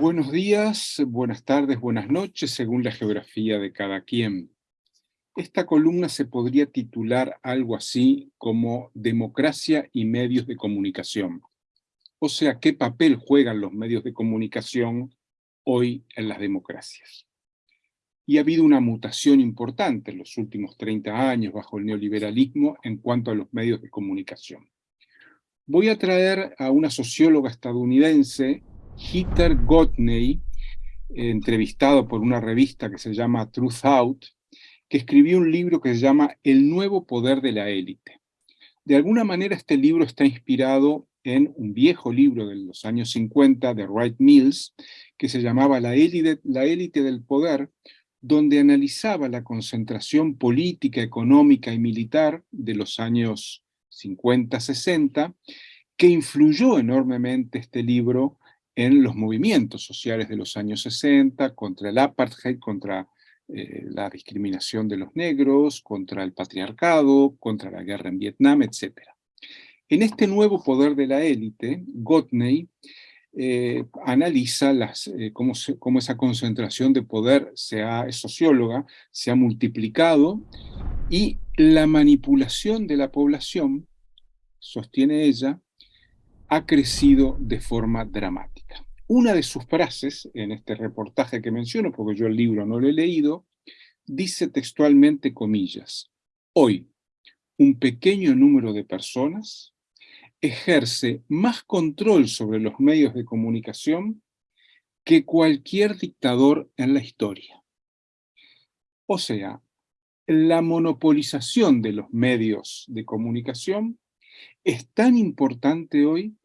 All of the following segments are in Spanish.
Buenos días, buenas tardes, buenas noches, según la geografía de cada quien. Esta columna se podría titular algo así como Democracia y medios de comunicación. O sea, ¿qué papel juegan los medios de comunicación hoy en las democracias? Y ha habido una mutación importante en los últimos 30 años bajo el neoliberalismo en cuanto a los medios de comunicación. Voy a traer a una socióloga estadounidense, Heather Gotney, entrevistado por una revista que se llama Truth Out, que escribió un libro que se llama El nuevo poder de la élite. De alguna manera este libro está inspirado en un viejo libro de los años 50 de Wright Mills, que se llamaba La élite, la élite del poder, donde analizaba la concentración política, económica y militar de los años 50-60, que influyó enormemente este libro en los movimientos sociales de los años 60, contra el apartheid, contra eh, la discriminación de los negros, contra el patriarcado, contra la guerra en Vietnam, etc. En este nuevo poder de la élite, Gotney eh, analiza las, eh, cómo, cómo, esa concentración de poder, se ha, es socióloga, se ha multiplicado y la manipulación de la población, sostiene ella, ha crecido de forma dramática. Una de sus frases, en este reportaje que menciono, porque yo el libro no lo he leído, dice textualmente comillas, hoy un pequeño número de personas ejerce más control sobre los medios de comunicación que cualquier dictador en la historia. O sea, la monopolización de los medios de comunicación es tan importante hoy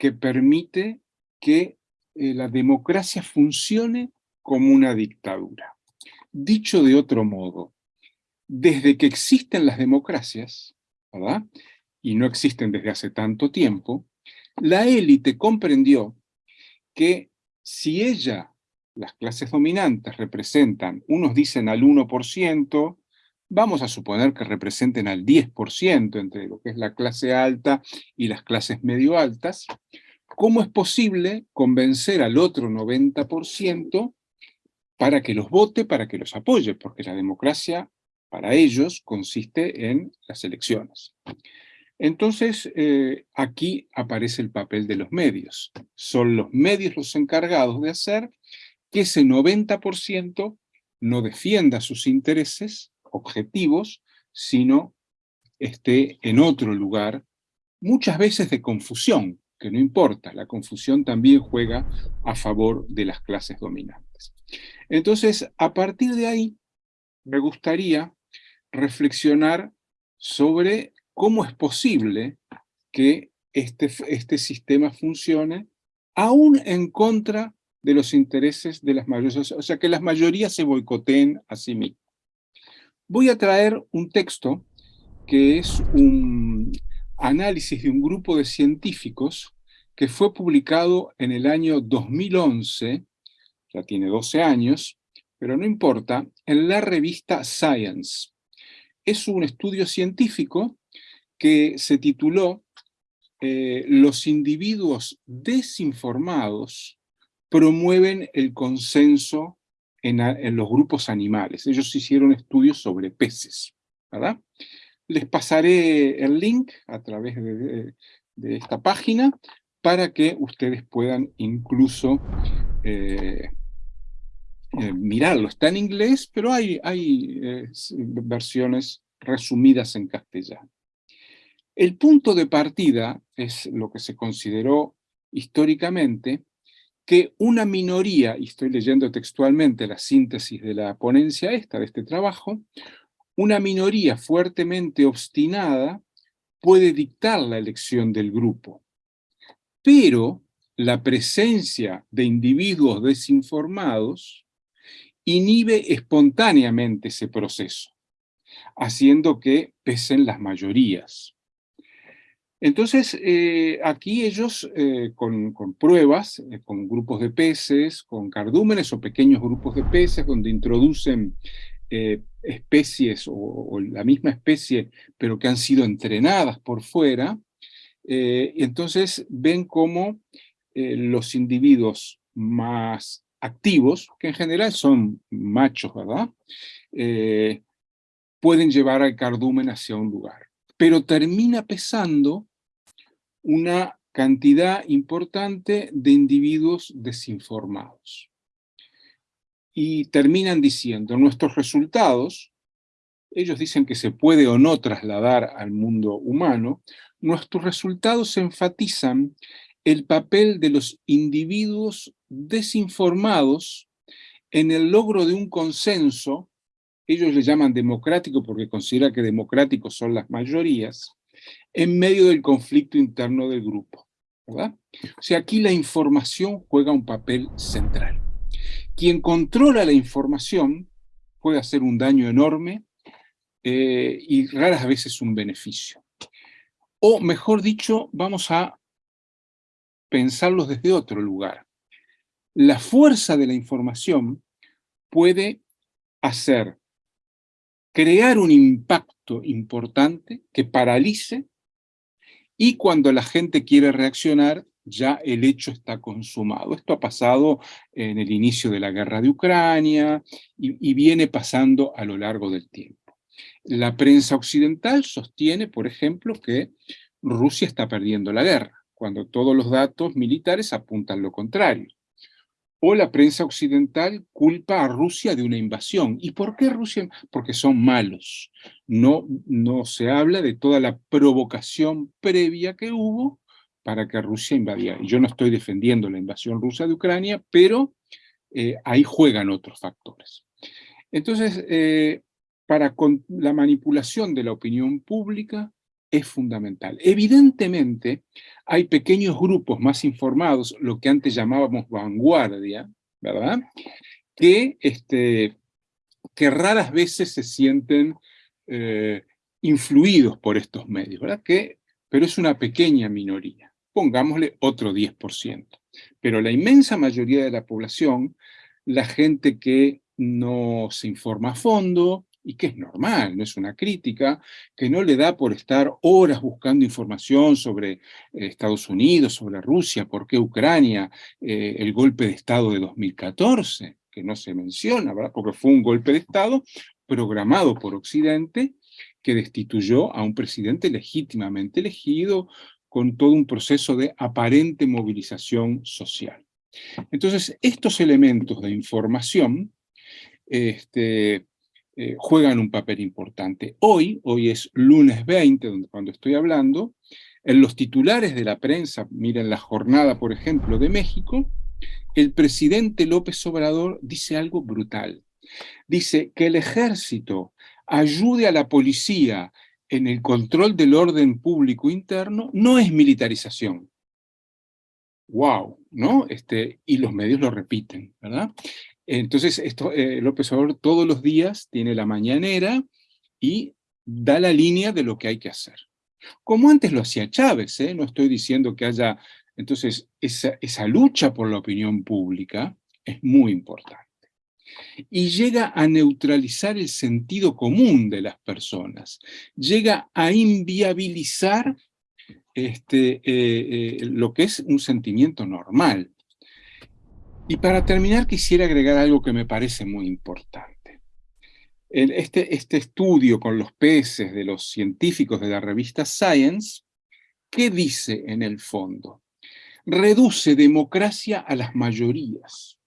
que permite que eh, la democracia funcione como una dictadura. Dicho de otro modo, desde que existen las democracias, y no existen desde hace tanto tiempo, la élite comprendió que si ella, las clases dominantes, representan, unos dicen al 1%, vamos a suponer que representen al 10% entre lo que es la clase alta y las clases medio altas, ¿cómo es posible convencer al otro 90% para que los vote, para que los apoye? Porque la democracia, para ellos, consiste en las elecciones. Entonces, eh, aquí aparece el papel de los medios. Son los medios los encargados de hacer que ese 90% no defienda sus intereses objetivos, sino esté en otro lugar, muchas veces de confusión, que no importa, la confusión también juega a favor de las clases dominantes. Entonces, a partir de ahí, me gustaría reflexionar sobre cómo es posible que este, este sistema funcione aún en contra de los intereses de las mayorías, o sea, que las mayorías se boicoteen a sí mismas. Voy a traer un texto que es un análisis de un grupo de científicos que fue publicado en el año 2011, ya tiene 12 años, pero no importa, en la revista Science. Es un estudio científico que se tituló eh, Los individuos desinformados promueven el consenso en, los grupos animales. Ellos hicieron estudios sobre peces. Les pasaré el link a través de, esta página para que ustedes puedan incluso eh, eh, mirarlo. Está en inglés, pero hay, hay eh, versiones resumidas en castellano. El punto de partida es lo que se consideró históricamente que una minoría, y estoy leyendo textualmente la síntesis de la ponencia esta, de este trabajo, una minoría fuertemente obstinada puede dictar la elección del grupo, pero la presencia de individuos desinformados inhibe espontáneamente ese proceso, haciendo que pesen las mayorías. Entonces, eh, aquí ellos, eh, con, pruebas, eh, con grupos de peces, con cardúmenes o pequeños grupos de peces, donde introducen especies o, la misma especie, pero que han sido entrenadas por fuera, y entonces ven cómo los individuos más activos, que en general son machos, ¿verdad? Pueden llevar al cardumen hacia un lugar. Pero termina pesando una cantidad importante de individuos desinformados. Y terminan diciendo, nuestros resultados, ellos dicen que se puede o no trasladar al mundo humano, nuestros resultados enfatizan el papel de los individuos desinformados en el logro de un consenso, ellos le llaman democrático porque considera que democráticos son las mayorías, en medio del conflicto interno del grupo. ¿verdad? O sea, aquí la información juega un papel central. Quien controla la información puede hacer un daño enorme eh, y raras veces un beneficio. O mejor dicho, vamos a pensarlos desde otro lugar. La fuerza de la información puede hacer, crear un impacto importante que paralice y cuando la gente quiere reaccionar, ya el hecho está consumado. Esto ha pasado en el inicio de la guerra de Ucrania y, viene pasando a lo largo del tiempo. La prensa occidental sostiene, por ejemplo, que Rusia está perdiendo la guerra cuando todos los datos militares apuntan lo contrario. O la prensa occidental culpa a Rusia de una invasión. ¿Y por qué Rusia? Porque son malos. No, no se habla de toda la provocación previa que hubo para que Rusia invadiera. Yo no estoy defendiendo la invasión rusa de Ucrania, pero eh, ahí juegan otros factores. Entonces, eh, para la manipulación de la opinión pública, es fundamental. Evidentemente, hay pequeños grupos más informados, lo que antes llamábamos vanguardia, ¿verdad? Que, este, que raras veces se sienten eh, influidos por estos medios, ¿verdad? Que, pero es una pequeña minoría. Pongámosle otro 10%. Pero la inmensa mayoría de la población, la gente que no se informa a fondo, y que es normal, no es una crítica, que no le da por estar horas buscando información sobre eh, Estados Unidos, sobre Rusia, por qué Ucrania, eh, el golpe de Estado de 2014, que no se menciona, porque fue un golpe de Estado programado por Occidente que destituyó a un presidente legítimamente elegido con todo un proceso de aparente movilización social. Entonces, estos elementos de información este, eh, juegan un papel importante. Hoy, hoy es lunes 20, donde, cuando estoy hablando, en los titulares de la prensa, miren la jornada, por ejemplo, de México, el presidente López Obrador dice algo brutal. Dice que el ejército ayude a la policía en el control del orden público interno no es militarización. ¡Wow! ¿no? Este, y los medios lo repiten, ¿verdad? Entonces, eh, López Obrador todos los días tiene la mañanera y da la línea de lo que hay que hacer. Como antes lo hacía Chávez, ¿eh? no estoy diciendo que haya... Entonces, esa, esa lucha por la opinión pública es muy importante. Y llega a neutralizar el sentido común de las personas. Llega a inviabilizar este, eh, lo que es un sentimiento normal. Y para terminar quisiera agregar algo que me parece muy importante. Este, este estudio con los peces de los científicos de la revista Science, ¿qué dice en el fondo? Reduce democracia a las mayorías.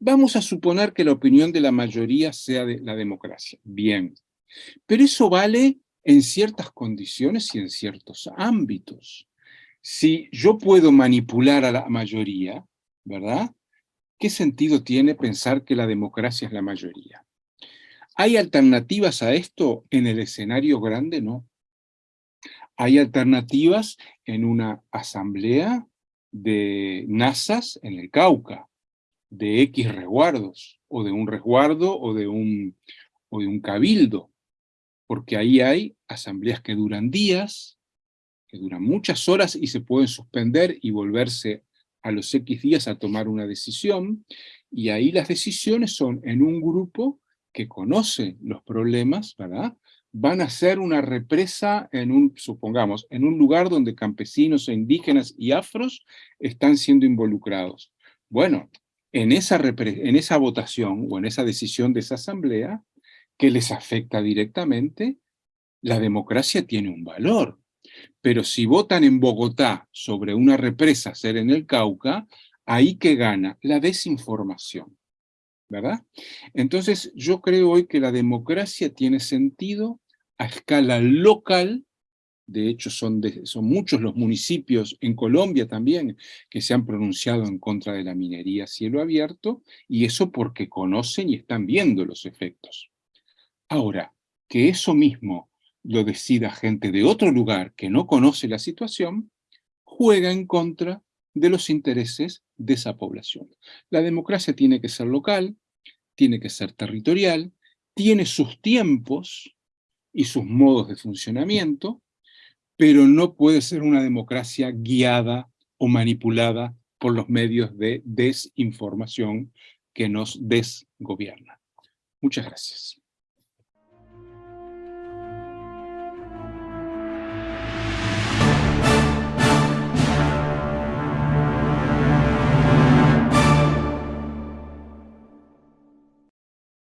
Vamos a suponer que la opinión de la mayoría sea de la democracia. Bien. Pero eso vale en ciertas condiciones y en ciertos ámbitos. Si yo puedo manipular a la mayoría, ¿verdad? ¿qué sentido tiene pensar que la democracia es la mayoría? ¿Hay alternativas a esto en el escenario grande? No. Hay alternativas en una asamblea de NASAs en el Cauca, de X resguardos, o de un resguardo o de un, o de un cabildo, porque ahí hay asambleas que duran días, que duran muchas horas y se pueden suspender y volverse a los X días a tomar una decisión, y ahí las decisiones son en un grupo que conoce los problemas. Van a ser una represa en un, supongamos, en un lugar donde campesinos e indígenas y afros están siendo involucrados. Bueno, en esa, en esa votación o en esa decisión de esa asamblea, que les afecta directamente, la democracia tiene un valor. Pero si votan en Bogotá sobre una represa ser en el Cauca, ahí que gana la desinformación, ¿verdad? Entonces yo creo hoy que la democracia tiene sentido a escala local de hecho son, son muchos los municipios en Colombia también que se han pronunciado en contra de la minería a cielo abierto, y eso porque conocen y están viendo los efectos. Ahora, que eso mismo lo decida gente de otro lugar que no conoce la situación, juega en contra de los intereses de esa población. La democracia tiene que ser local, tiene que ser territorial, tiene sus tiempos y sus modos de funcionamiento, pero no puede ser una democracia guiada o manipulada por los medios de desinformación que nos desgobiernan. Muchas gracias.